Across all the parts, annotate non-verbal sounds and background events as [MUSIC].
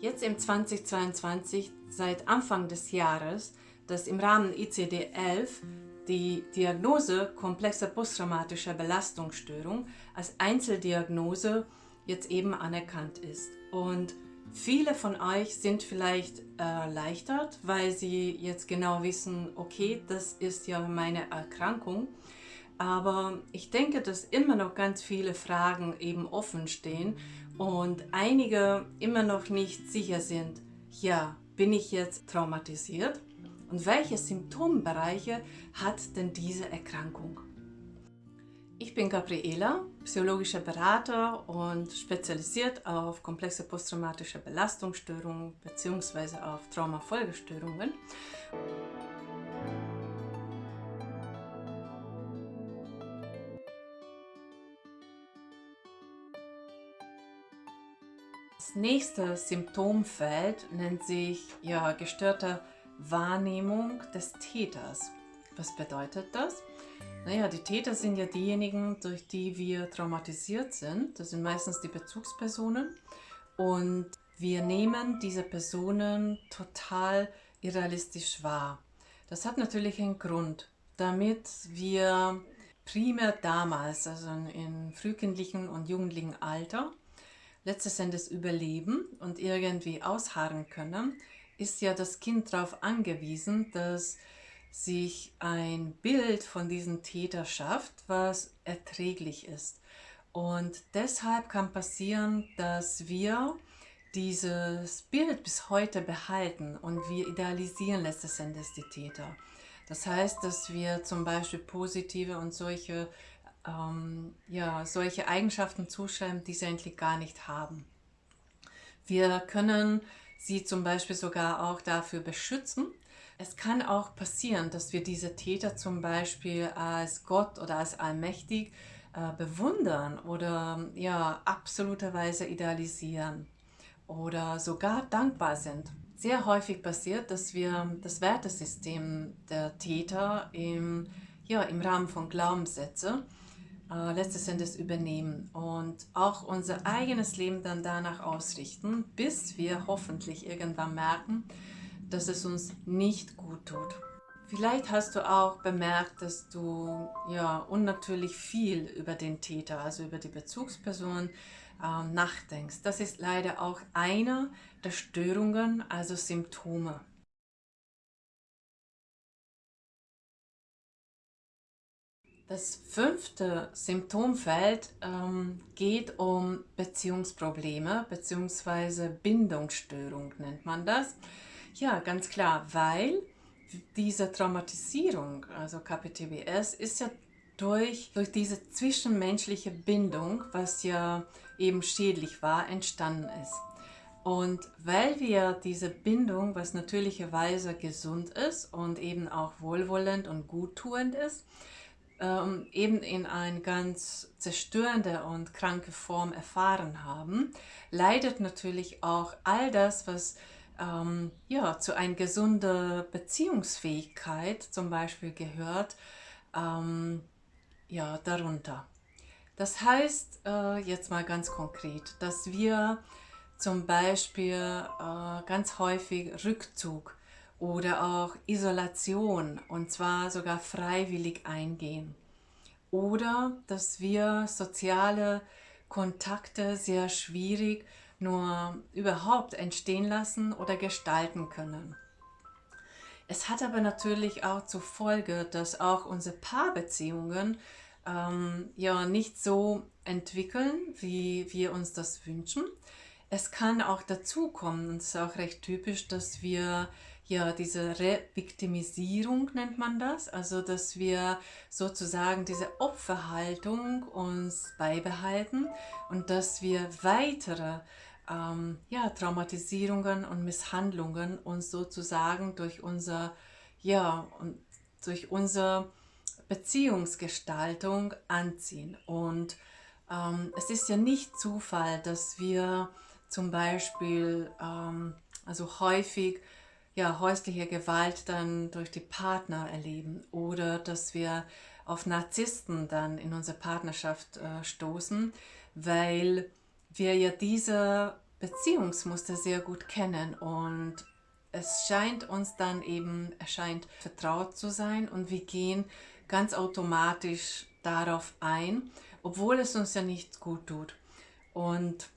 Jetzt im 2022, seit Anfang des Jahres, dass im Rahmen ICD-11 die Diagnose komplexer posttraumatischer Belastungsstörung als Einzeldiagnose jetzt eben anerkannt ist. Und viele von euch sind vielleicht erleichtert, weil sie jetzt genau wissen, okay, das ist ja meine Erkrankung. Aber ich denke, dass immer noch ganz viele Fragen eben offen stehen und einige immer noch nicht sicher sind, ja, bin ich jetzt traumatisiert? Und welche Symptombereiche hat denn diese Erkrankung? Ich bin Gabriela, psychologischer Berater und spezialisiert auf komplexe posttraumatische Belastungsstörungen bzw. auf Traumafolgestörungen. Nächste Symptomfeld nennt sich ja, gestörte Wahrnehmung des Täters. Was bedeutet das? Naja, die Täter sind ja diejenigen, durch die wir traumatisiert sind. Das sind meistens die Bezugspersonen. Und wir nehmen diese Personen total irrealistisch wahr. Das hat natürlich einen Grund, damit wir primär damals, also im frühkindlichen und jugendlichen Alter, letztes Endes überleben und irgendwie ausharren können, ist ja das Kind darauf angewiesen, dass sich ein Bild von diesem Täter schafft, was erträglich ist. Und deshalb kann passieren, dass wir dieses Bild bis heute behalten und wir idealisieren letztes Endes die Täter. Das heißt, dass wir zum Beispiel positive und solche ähm, ja, solche Eigenschaften zuschreiben, die sie eigentlich gar nicht haben. Wir können sie zum Beispiel sogar auch dafür beschützen. Es kann auch passieren, dass wir diese Täter zum Beispiel als Gott oder als allmächtig äh, bewundern oder ja, absoluterweise idealisieren oder sogar dankbar sind. Sehr häufig passiert, dass wir das Wertesystem der Täter im, ja, im Rahmen von Glaubenssätzen äh, letztes Endes übernehmen und auch unser eigenes Leben dann danach ausrichten, bis wir hoffentlich irgendwann merken, dass es uns nicht gut tut. Vielleicht hast du auch bemerkt, dass du ja unnatürlich viel über den Täter, also über die Bezugsperson, äh, nachdenkst. Das ist leider auch eine der Störungen, also Symptome. Das fünfte Symptomfeld ähm, geht um Beziehungsprobleme bzw. Bindungsstörung nennt man das. Ja, ganz klar, weil diese Traumatisierung, also KPTBS, ist ja durch, durch diese zwischenmenschliche Bindung, was ja eben schädlich war, entstanden ist. Und weil wir diese Bindung, was natürlicherweise gesund ist und eben auch wohlwollend und guttuend ist, ähm, eben in eine ganz zerstörende und kranke Form erfahren haben, leidet natürlich auch all das, was ähm, ja, zu einer gesunden Beziehungsfähigkeit zum Beispiel gehört, ähm, ja, darunter. Das heißt, äh, jetzt mal ganz konkret, dass wir zum Beispiel äh, ganz häufig Rückzug oder auch Isolation und zwar sogar freiwillig eingehen. Oder dass wir soziale Kontakte sehr schwierig nur überhaupt entstehen lassen oder gestalten können. Es hat aber natürlich auch zur Folge, dass auch unsere Paarbeziehungen ähm, ja nicht so entwickeln, wie wir uns das wünschen. Es kann auch dazu kommen, und es ist auch recht typisch, dass wir ja, diese Reviktimisierung nennt man das, also dass wir sozusagen diese Opferhaltung uns beibehalten und dass wir weitere ähm, ja, Traumatisierungen und Misshandlungen uns sozusagen durch unser, ja, und durch unsere Beziehungsgestaltung anziehen. Und ähm, es ist ja nicht Zufall, dass wir zum Beispiel ähm, also häufig ja, häusliche Gewalt dann durch die Partner erleben oder dass wir auf Narzissten dann in unserer Partnerschaft äh, stoßen, weil wir ja diese Beziehungsmuster sehr gut kennen und es scheint uns dann eben, erscheint vertraut zu sein und wir gehen ganz automatisch darauf ein, obwohl es uns ja nicht gut tut. Und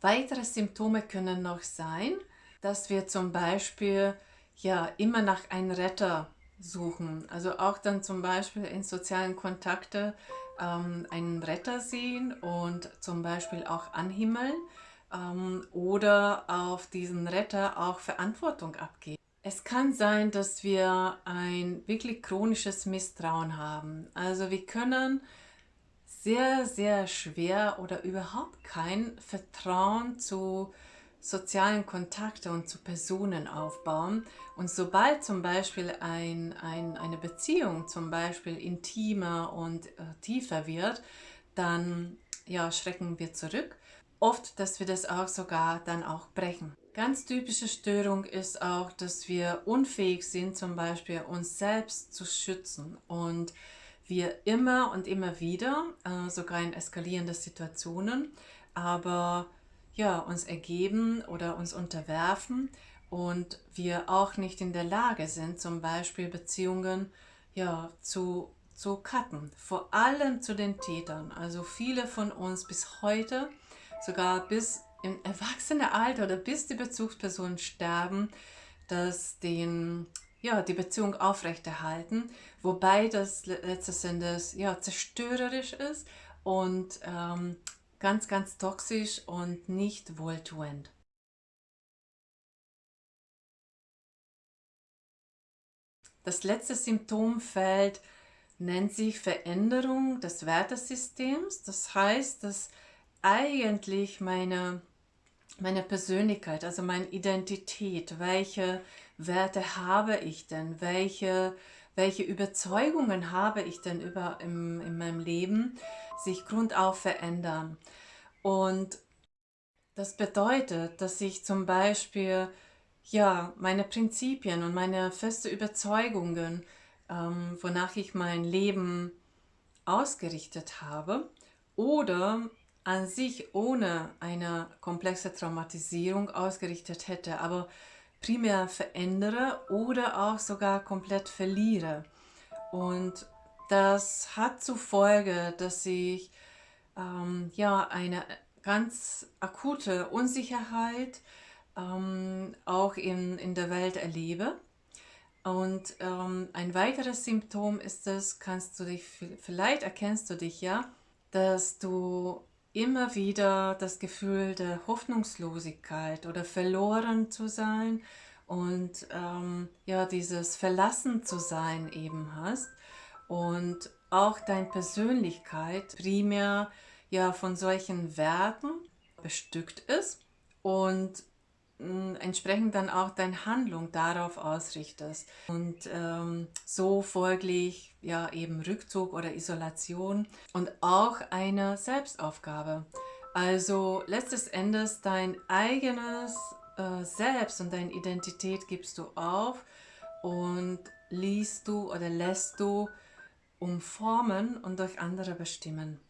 weitere Symptome können noch sein, dass wir zum Beispiel ja immer nach einem Retter suchen. Also auch dann zum Beispiel in sozialen Kontakte ähm, einen Retter sehen und zum Beispiel auch anhimmeln ähm, oder auf diesen Retter auch Verantwortung abgeben. Es kann sein, dass wir ein wirklich chronisches Misstrauen haben. Also wir können sehr, sehr schwer oder überhaupt kein Vertrauen zu sozialen Kontakte und zu Personen aufbauen. Und sobald zum Beispiel ein, ein, eine Beziehung zum Beispiel intimer und äh, tiefer wird, dann ja, schrecken wir zurück. Oft, dass wir das auch sogar dann auch brechen. Ganz typische Störung ist auch, dass wir unfähig sind, zum Beispiel uns selbst zu schützen und wir immer und immer wieder, äh, sogar in eskalierenden Situationen, aber ja, uns ergeben oder uns unterwerfen und wir auch nicht in der Lage sind, zum Beispiel Beziehungen ja, zu, zu cutten. Vor allem zu den Tätern. Also viele von uns bis heute, sogar bis im Erwachsenenalter oder bis die Bezugspersonen sterben, dass den, ja, die Beziehung aufrechterhalten, wobei das letztes Endes ja, zerstörerisch ist und ähm, ganz, ganz toxisch und nicht wohltuend. Das letzte Symptomfeld nennt sich Veränderung des Wertesystems. Das heißt, dass eigentlich meine meine Persönlichkeit, also meine Identität, welche Werte habe ich denn, welche, welche Überzeugungen habe ich denn über im, in meinem Leben, sich grundauf verändern. Und das bedeutet, dass ich zum Beispiel ja, meine Prinzipien und meine feste Überzeugungen, ähm, wonach ich mein Leben ausgerichtet habe, oder an sich ohne eine komplexe Traumatisierung ausgerichtet hätte, aber primär verändere oder auch sogar komplett verliere. Und das hat zur Folge, dass ich ähm, ja, eine ganz akute Unsicherheit ähm, auch in, in der Welt erlebe. Und ähm, ein weiteres Symptom ist es, kannst du dich, vielleicht erkennst du dich ja, dass du immer wieder das Gefühl der Hoffnungslosigkeit oder verloren zu sein und ähm, ja, dieses Verlassen zu sein eben hast und auch deine Persönlichkeit primär ja von solchen Werten bestückt ist und entsprechend dann auch deine Handlung darauf ausrichtest. Und ähm, so folglich ja eben Rückzug oder Isolation und auch eine Selbstaufgabe. Also letztes Endes dein eigenes äh, Selbst und deine Identität gibst du auf und liest du oder lässt du umformen und durch andere bestimmen.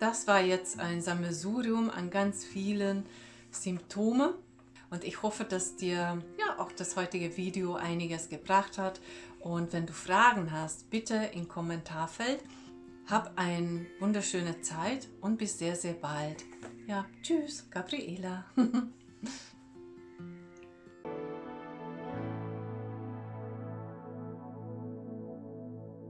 Das war jetzt ein Sammelsurium an ganz vielen Symptomen und ich hoffe, dass dir ja auch das heutige Video einiges gebracht hat. Und wenn du Fragen hast, bitte im Kommentarfeld. Hab eine wunderschöne Zeit und bis sehr, sehr bald. Ja, tschüss, Gabriela. [LAUGHS]